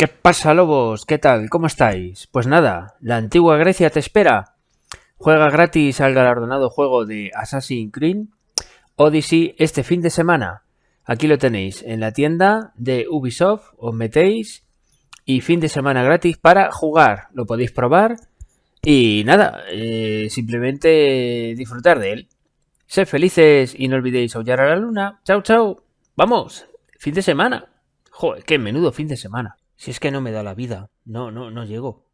¿Qué pasa, lobos? ¿Qué tal? ¿Cómo estáis? Pues nada, la antigua Grecia te espera. Juega gratis al galardonado juego de Assassin's Creed Odyssey este fin de semana. Aquí lo tenéis en la tienda de Ubisoft, os metéis y fin de semana gratis para jugar. Lo podéis probar y nada, eh, simplemente disfrutar de él. Sed felices y no olvidéis aullar a la luna. Chao, chao. Vamos, fin de semana. Joder, qué menudo fin de semana. Si es que no me da la vida. No, no, no llego.